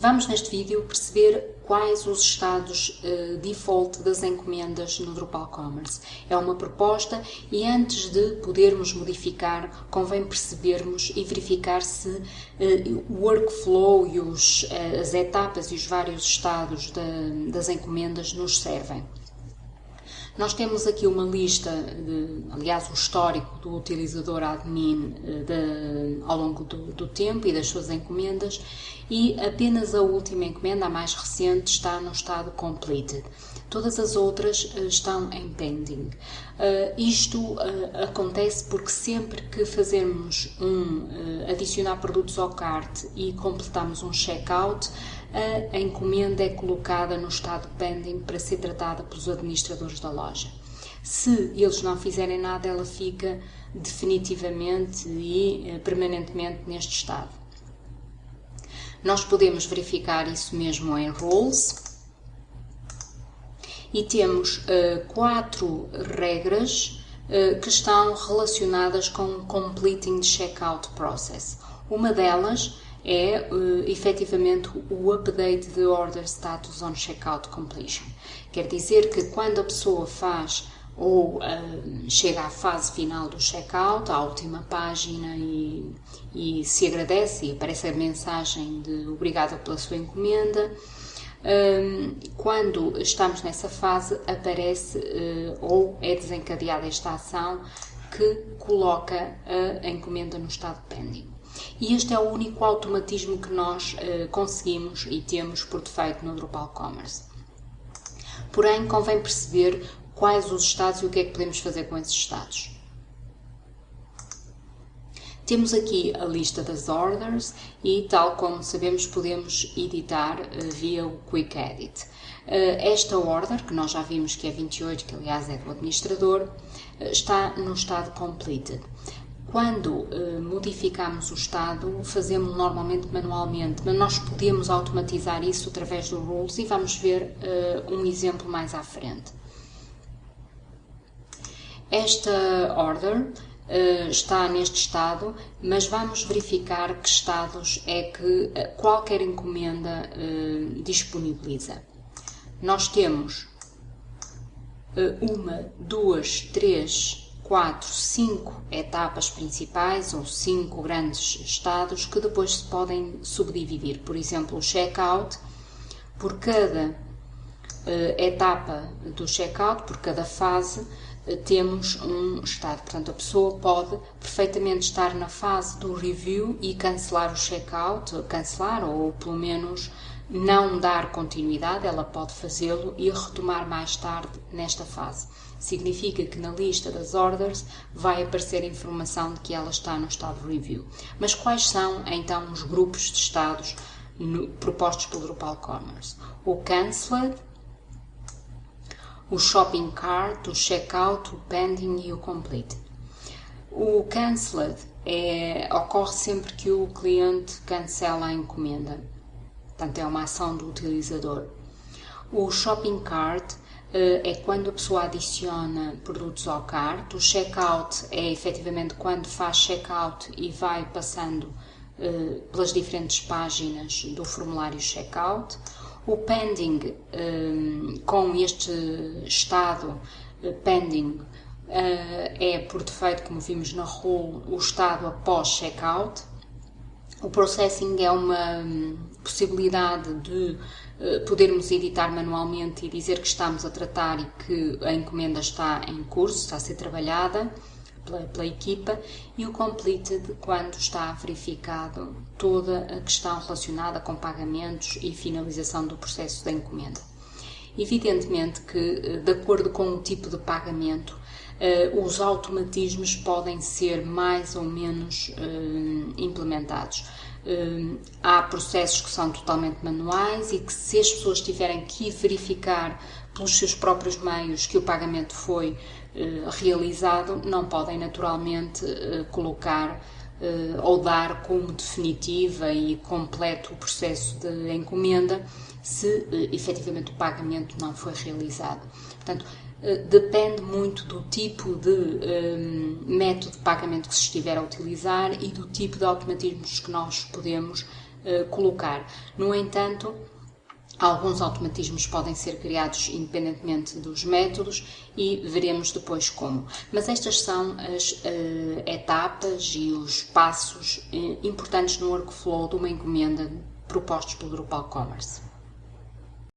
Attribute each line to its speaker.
Speaker 1: Vamos neste vídeo perceber quais os estados uh, default das encomendas no Drupal Commerce. É uma proposta e antes de podermos modificar, convém percebermos e verificar se uh, o workflow e os, uh, as etapas e os vários estados de, das encomendas nos servem. Nós temos aqui uma lista, de, aliás, o histórico do utilizador admin eh, de, ao longo do, do, tempo e das suas encomendas e apenas a última encomenda, a mais recente, está no estado completed. Todas as outras uh, estão em pending. Uh, isto uh, acontece porque sempre que fazemos um adicionar produtos ao cart e completamos um checkout, a encomenda é colocada no estado pending para ser tratada pelos administradores da loja. Se eles não fizerem nada, ela fica definitivamente e permanentemente neste estado. Nós podemos verificar isso mesmo em Rules e temos uh, quatro regras uh, que estão relacionadas com completing the checkout process. Uma delas é uh, efetivamente o update de order status on checkout completion. Quer dizer que quando a pessoa faz ou uh, chega à fase final do checkout, à última página e, e se agradece e aparece a mensagem de obrigada pela sua encomenda. Um, quando estamos nessa fase, aparece ou é desencadeada esta ação que coloca a encomenda no estado pending. E este é o único automatismo que nós uh, conseguimos e temos por defeito no Drupal Commerce. Porém, convém perceber quais os estados e o que é que podemos fazer com esses estados. Temos aqui a lista das orders e, tal como sabemos, podemos editar uh, via o Quick Edit. Uh, esta order, que nós já vimos que é 28, que aliás é do administrador, está no estado completed. Quando modificamos o estado, fazemos normalmente manualmente, mas nós podemos automatizar isso através do Rules e vamos ver um exemplo mais à frente. Esta order uh, está neste estado, mas vamos verificar que estados é que eh, qualquer encomenda uh, disponibiliza. Nós temos uma, duas, três, quatro, cinco etapas principais ou cinco grandes estados que depois se podem subdividir. Por exemplo, o checkout, por cada etapa do checkout, por cada fase, temos um estado. Portanto, a pessoa pode perfeitamente estar na fase do review e cancelar o checkout, cancelar ou pelo menos não dar continuidade, ela pode fazê-lo e retomar mais tarde nesta fase. Significa que na lista das orders vai aparecer a informação de que ela está no estado review. Mas quais são então os grupos de estados no, propostos pelo Drupal Commerce? O Cancelled, o shopping cart, o checkout, o pending e o complete. O cancelled é, ocorre sempre que o cliente cancela a encomenda, portanto é uma ação do utilizador. O shopping cart uh, é quando a pessoa adiciona produtos ao cart, o checkout é efetivamente quando faz checkout e vai passando uh, pelas diferentes páginas do formulário checkout. O pending, um, com este estado pending, é por defeito, como vimos na rule, o estado após checkout. O processing é uma um, possibilidade de uh, podermos editar manualmente e dizer que estamos a tratar e que a encomenda está em curso, está a ser trabalhada pela, pela equipa e o completed quando está verificado toda a questão relacionada com pagamentos e finalização do processo da encomenda. Evidentemente que, eh, de acordo com o tipo de pagamento, uh, os automatismos podem ser mais ou menos implementados. Uh, há processos que são totalmente manuais e que, se as pessoas tiverem que verificar pelos seus próprios meios que o pagamento foi realizado, não podem naturalmente colocar ou dar como definitiva e completo o processo de encomenda se efetivamente o pagamento não foi realizado. Portanto, eh, depende muito do tipo de um, eh, método de pagamento que se estiver a utilizar e do tipo de automatismos que nós podemos uh, colocar. No entanto, Alguns automatismos podem ser criados independentemente dos métodos e veremos depois como. Mas estas são as uh, etapas e os passos uh, importantes no workflow de uma encomenda propostos pelo Drupal Commerce.